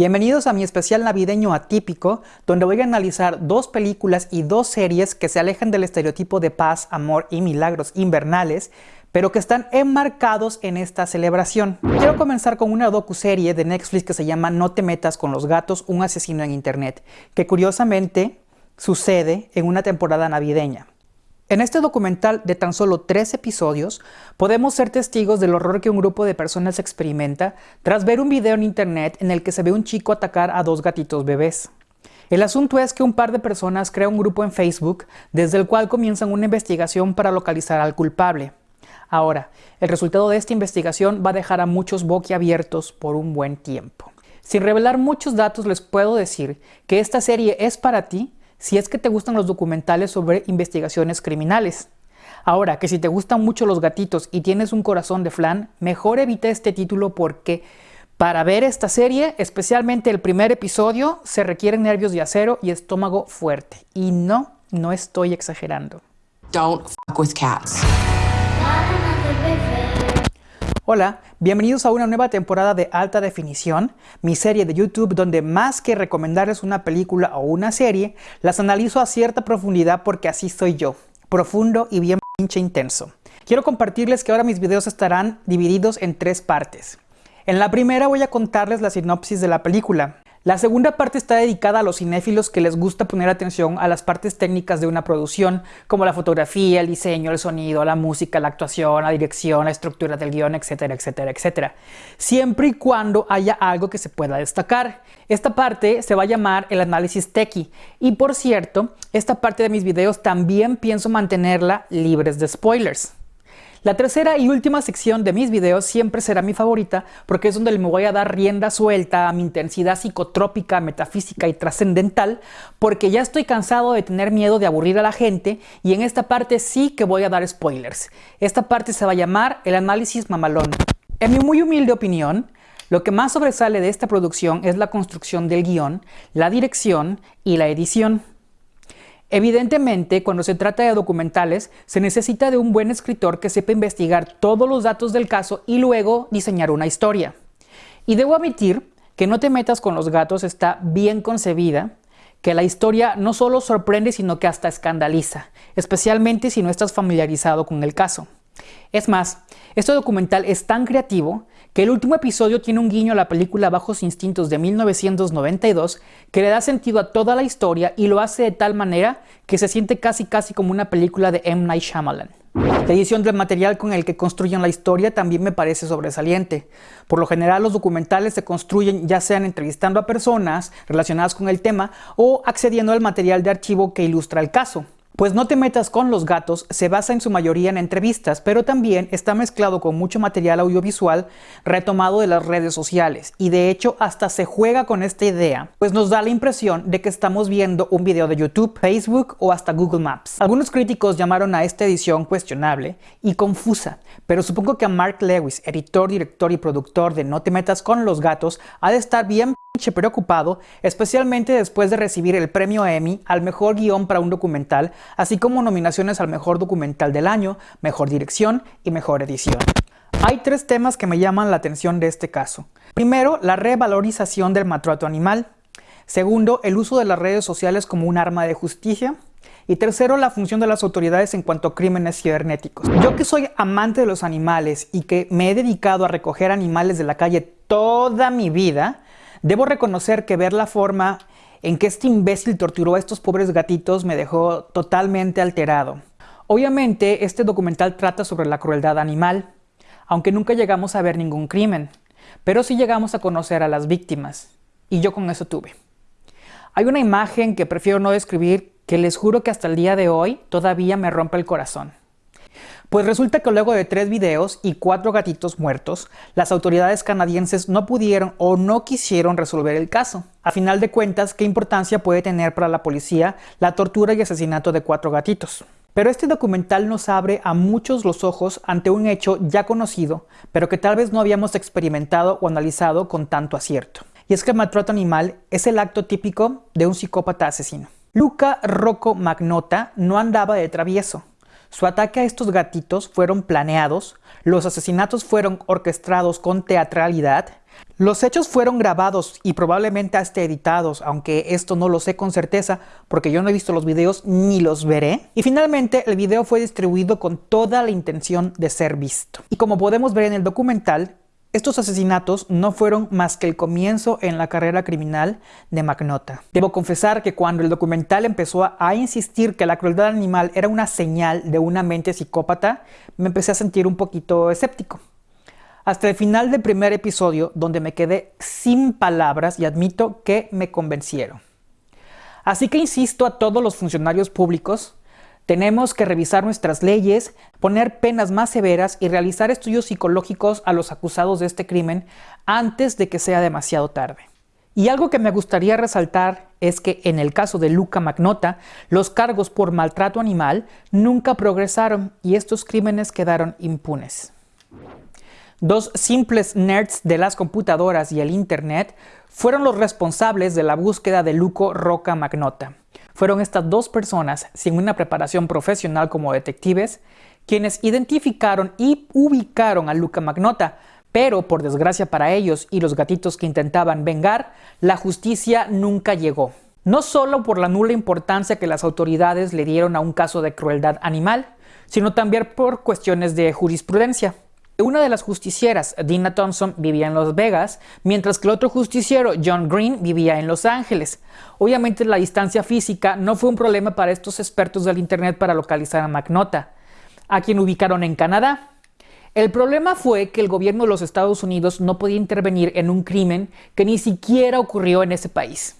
Bienvenidos a mi especial navideño atípico, donde voy a analizar dos películas y dos series que se alejan del estereotipo de paz, amor y milagros invernales, pero que están enmarcados en esta celebración. Quiero comenzar con una docu-serie de Netflix que se llama No te metas con los gatos, un asesino en internet, que curiosamente sucede en una temporada navideña. En este documental de tan solo tres episodios, podemos ser testigos del horror que un grupo de personas experimenta tras ver un video en internet en el que se ve un chico atacar a dos gatitos bebés. El asunto es que un par de personas crea un grupo en Facebook desde el cual comienzan una investigación para localizar al culpable. Ahora, el resultado de esta investigación va a dejar a muchos boquiabiertos por un buen tiempo. Sin revelar muchos datos les puedo decir que esta serie es para ti si es que te gustan los documentales sobre investigaciones criminales. Ahora, que si te gustan mucho los gatitos y tienes un corazón de flan, mejor evita este título porque para ver esta serie, especialmente el primer episodio, se requieren nervios de acero y estómago fuerte. Y no, no estoy exagerando. Don't fuck with cats. Hola, bienvenidos a una nueva temporada de Alta Definición, mi serie de YouTube donde más que recomendarles una película o una serie, las analizo a cierta profundidad porque así soy yo, profundo y bien pinche intenso. Quiero compartirles que ahora mis videos estarán divididos en tres partes. En la primera voy a contarles la sinopsis de la película, la segunda parte está dedicada a los cinéfilos que les gusta poner atención a las partes técnicas de una producción, como la fotografía, el diseño, el sonido, la música, la actuación, la dirección, la estructura del guion, etcétera, etcétera, etcétera. Siempre y cuando haya algo que se pueda destacar. Esta parte se va a llamar el análisis techie. Y por cierto, esta parte de mis videos también pienso mantenerla libres de spoilers. La tercera y última sección de mis videos siempre será mi favorita porque es donde me voy a dar rienda suelta a mi intensidad psicotrópica, metafísica y trascendental porque ya estoy cansado de tener miedo de aburrir a la gente y en esta parte sí que voy a dar spoilers. Esta parte se va a llamar el análisis mamalón. En mi muy humilde opinión, lo que más sobresale de esta producción es la construcción del guion, la dirección y la edición. Evidentemente, cuando se trata de documentales, se necesita de un buen escritor que sepa investigar todos los datos del caso y luego diseñar una historia. Y debo admitir que No te metas con los gatos está bien concebida, que la historia no solo sorprende sino que hasta escandaliza, especialmente si no estás familiarizado con el caso. Es más, este documental es tan creativo que el último episodio tiene un guiño a la película Bajos Instintos de 1992 que le da sentido a toda la historia y lo hace de tal manera que se siente casi casi como una película de M. Night Shyamalan. La edición del material con el que construyen la historia también me parece sobresaliente. Por lo general los documentales se construyen ya sean entrevistando a personas relacionadas con el tema o accediendo al material de archivo que ilustra el caso. Pues No te metas con los gatos se basa en su mayoría en entrevistas, pero también está mezclado con mucho material audiovisual retomado de las redes sociales y de hecho hasta se juega con esta idea, pues nos da la impresión de que estamos viendo un video de YouTube, Facebook o hasta Google Maps. Algunos críticos llamaron a esta edición cuestionable y confusa, pero supongo que a Mark Lewis, editor, director y productor de No te metas con los gatos, ha de estar bien preocupado, especialmente después de recibir el premio Emmy al mejor guion para un documental, así como nominaciones al mejor documental del año, mejor dirección y mejor edición. Hay tres temas que me llaman la atención de este caso. Primero, la revalorización del maltrato animal. Segundo, el uso de las redes sociales como un arma de justicia. Y tercero, la función de las autoridades en cuanto a crímenes cibernéticos. Yo que soy amante de los animales y que me he dedicado a recoger animales de la calle toda mi vida, Debo reconocer que ver la forma en que este imbécil torturó a estos pobres gatitos me dejó totalmente alterado. Obviamente, este documental trata sobre la crueldad animal, aunque nunca llegamos a ver ningún crimen, pero sí llegamos a conocer a las víctimas, y yo con eso tuve. Hay una imagen que prefiero no describir que les juro que hasta el día de hoy todavía me rompe el corazón. Pues resulta que luego de tres videos y cuatro gatitos muertos, las autoridades canadienses no pudieron o no quisieron resolver el caso. A final de cuentas, ¿qué importancia puede tener para la policía la tortura y asesinato de cuatro gatitos? Pero este documental nos abre a muchos los ojos ante un hecho ya conocido, pero que tal vez no habíamos experimentado o analizado con tanto acierto. Y es que el maltrato animal es el acto típico de un psicópata asesino. Luca Rocco Magnota no andaba de travieso. Su ataque a estos gatitos fueron planeados, los asesinatos fueron orquestados con teatralidad, los hechos fueron grabados y probablemente hasta editados, aunque esto no lo sé con certeza porque yo no he visto los videos ni los veré. Y finalmente el video fue distribuido con toda la intención de ser visto. Y como podemos ver en el documental, estos asesinatos no fueron más que el comienzo en la carrera criminal de McNaughton. Debo confesar que cuando el documental empezó a, insistir que la crueldad animal era una señal de una mente psicópata, me empecé a sentir un poquito escéptico. Hasta el final del primer episodio, donde me quedé sin palabras y admito que me convencieron. Así que insisto a todos los funcionarios públicos tenemos que revisar nuestras leyes, poner penas más severas y realizar estudios psicológicos a los acusados de este crimen antes de que sea demasiado tarde. Y algo que me gustaría resaltar es que en el caso de Luca Magnota, los cargos por maltrato animal nunca progresaron y estos crímenes quedaron impunes. Dos simples nerds de las computadoras y el Internet fueron los responsables de la búsqueda de Luco Roca Magnota. Fueron estas dos personas, sin una preparación profesional como detectives, quienes identificaron y ubicaron a Luca Magnota, pero por desgracia para ellos y los gatitos que intentaban vengar, la justicia nunca llegó. No solo por la nula importancia que las autoridades le dieron a un caso de crueldad animal, sino también por cuestiones de jurisprudencia. Una de las justicieras, Dina Thompson, vivía en Las Vegas, mientras que el otro justiciero, John Green, vivía en Los Ángeles. Obviamente la distancia física no fue un problema para estos expertos del Internet para localizar a McNaughton, a quien ubicaron en Canadá. El problema fue que el gobierno de los Estados Unidos no podía intervenir en un crimen que ni siquiera ocurrió en ese país.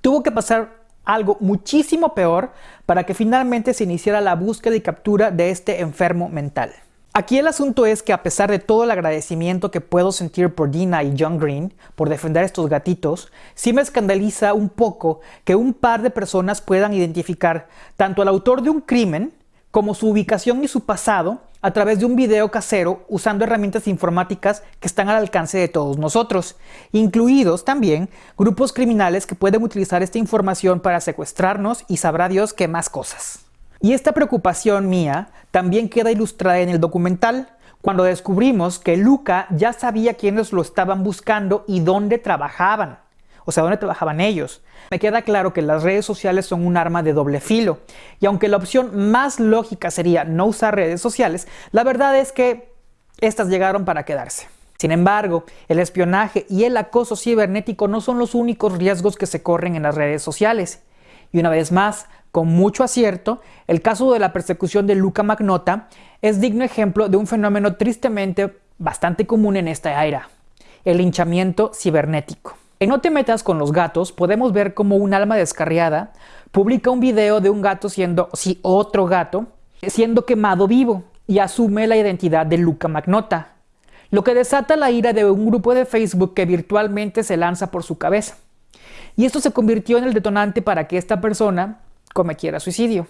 Tuvo que pasar algo muchísimo peor para que finalmente se iniciara la búsqueda y captura de este enfermo mental. Aquí el asunto es que a pesar de todo el agradecimiento que puedo sentir por Dina y John Green por defender estos gatitos, sí me escandaliza un poco que un par de personas puedan identificar tanto al autor de un crimen como su ubicación y su pasado a través de un video casero usando herramientas informáticas que están al alcance de todos nosotros, incluidos también grupos criminales que pueden utilizar esta información para secuestrarnos y sabrá Dios qué más cosas. Y esta preocupación mía también queda ilustrada en el documental, cuando descubrimos que Luca ya sabía quiénes lo estaban buscando y dónde trabajaban. O sea, dónde trabajaban ellos. Me queda claro que las redes sociales son un arma de doble filo. Y aunque la opción más lógica sería no usar redes sociales, la verdad es que estas llegaron para quedarse. Sin embargo, el espionaje y el acoso cibernético no son los únicos riesgos que se corren en las redes sociales. Y una vez más, con mucho acierto, el caso de la persecución de Luca Magnota es digno ejemplo de un fenómeno tristemente bastante común en esta era, el linchamiento cibernético. En No te metas con los gatos podemos ver como un alma descarriada publica un video de un gato siendo, sí, otro gato, siendo quemado vivo y asume la identidad de Luca Magnota, lo que desata la ira de un grupo de Facebook que virtualmente se lanza por su cabeza. Y esto se convirtió en el detonante para que esta persona cometiera suicidio.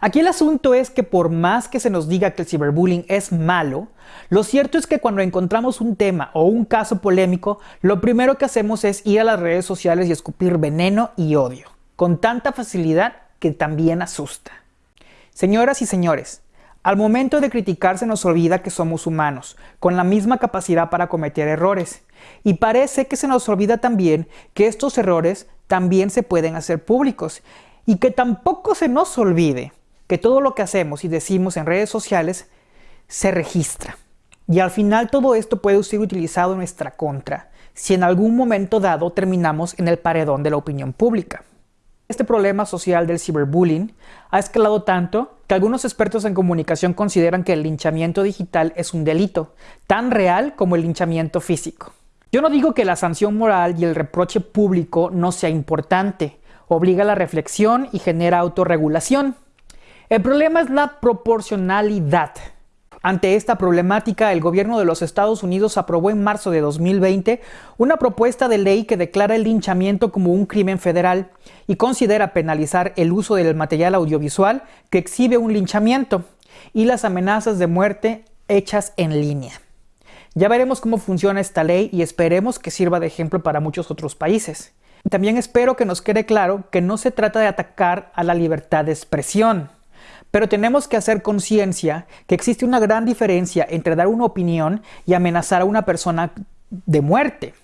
Aquí el asunto es que por más que se nos diga que el ciberbullying es malo, lo cierto es que cuando encontramos un tema o un caso polémico, lo primero que hacemos es ir a las redes sociales y escupir veneno y odio, con tanta facilidad que también asusta. Señoras y señores, al momento de criticar se nos olvida que somos humanos, con la misma capacidad para cometer errores. Y parece que se nos olvida también que estos errores también se pueden hacer públicos y que tampoco se nos olvide que todo lo que hacemos y decimos en redes sociales se registra. Y al final todo esto puede ser utilizado en nuestra contra, si en algún momento dado terminamos en el paredón de la opinión pública. Este problema social del ciberbullying ha escalado tanto que algunos expertos en comunicación consideran que el linchamiento digital es un delito, tan real como el linchamiento físico. Yo no digo que la sanción moral y el reproche público no sea importante, obliga a la reflexión y genera autorregulación. El problema es la proporcionalidad. Ante esta problemática, el gobierno de los Estados Unidos aprobó en marzo de 2020 una propuesta de ley que declara el linchamiento como un crimen federal y considera penalizar el uso del material audiovisual que exhibe un linchamiento y las amenazas de muerte hechas en línea. Ya veremos cómo funciona esta ley y esperemos que sirva de ejemplo para muchos otros países. También espero que nos quede claro que no se trata de atacar a la libertad de expresión. pero tenemos que hacer conciencia que existe una gran diferencia entre dar una opinión y amenazar a una persona de muerte.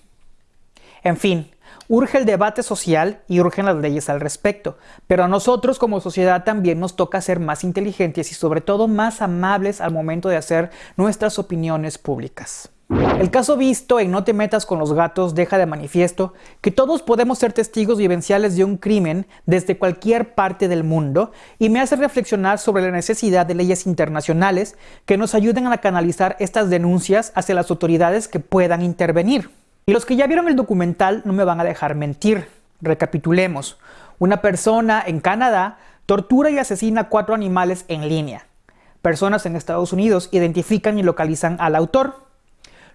En fin, urge el debate social y urgen las leyes al respecto, pero a nosotros como sociedad también nos toca ser más inteligentes y sobre todo más amables al momento de hacer nuestras opiniones públicas. El caso visto en No te metas con los gatos deja de manifiesto que todos podemos ser testigos vivenciales de un crimen desde cualquier parte del mundo y me hace reflexionar sobre la necesidad de leyes internacionales que nos ayuden a canalizar estas denuncias hacia las autoridades que puedan intervenir. Y los que ya vieron el documental no me van a dejar mentir. Recapitulemos. Una persona en Canadá tortura y asesina cuatro animales en línea. Personas en Estados Unidos identifican y localizan al autor.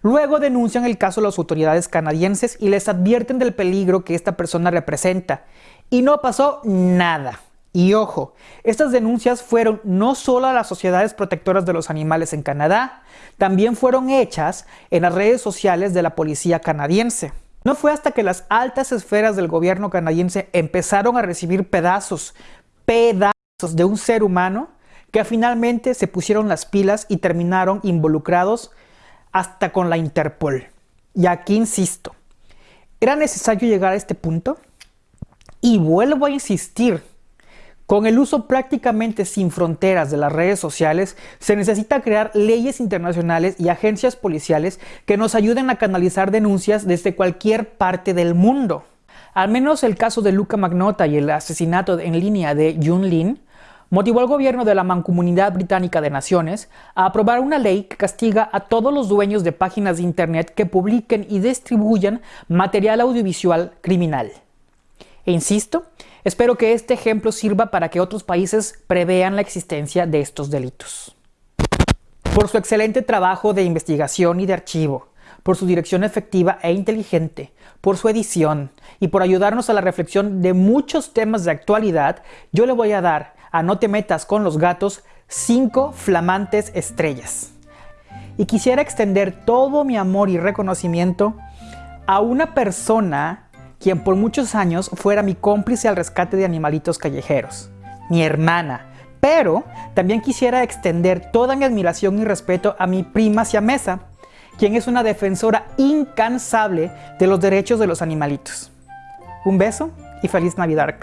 Luego denuncian el caso a las autoridades canadienses y les advierten del peligro que esta persona representa. Y no pasó nada. Y ojo, estas denuncias fueron no solo a las sociedades protectoras de los animales en Canadá, también fueron hechas en las redes sociales de la policía canadiense. No fue hasta que las altas esferas del gobierno canadiense empezaron a recibir pedazos, pedazos de un ser humano, que finalmente se pusieron las pilas y terminaron involucrados hasta con la Interpol. Y aquí insisto, ¿era necesario llegar a este punto? Y vuelvo a insistir, con el uso prácticamente sin fronteras de las redes sociales, se necesita crear leyes internacionales y agencias policiales que nos ayuden a canalizar denuncias desde cualquier parte del mundo. Al menos el caso de Luca Magnota y el asesinato en línea de Jun Lin motivó al gobierno de la Mancomunidad Británica de Naciones a aprobar una ley que castiga a todos los dueños de páginas de Internet que publiquen y distribuyan material audiovisual criminal. E insisto, espero que este ejemplo sirva para que otros países prevean la existencia de estos delitos. Por su excelente trabajo de investigación y de archivo, por su dirección efectiva e inteligente, por su edición y por ayudarnos a la reflexión de muchos temas de actualidad, yo le voy a dar a No te metas con los gatos 5 flamantes estrellas. Y quisiera extender todo mi amor y reconocimiento a una persona quien por muchos años fuera mi cómplice al rescate de animalitos callejeros, mi hermana. Pero también quisiera extender toda mi admiración y respeto a mi prima siamesa, quien es una defensora incansable de los derechos de los animalitos. Un beso y feliz Navidad.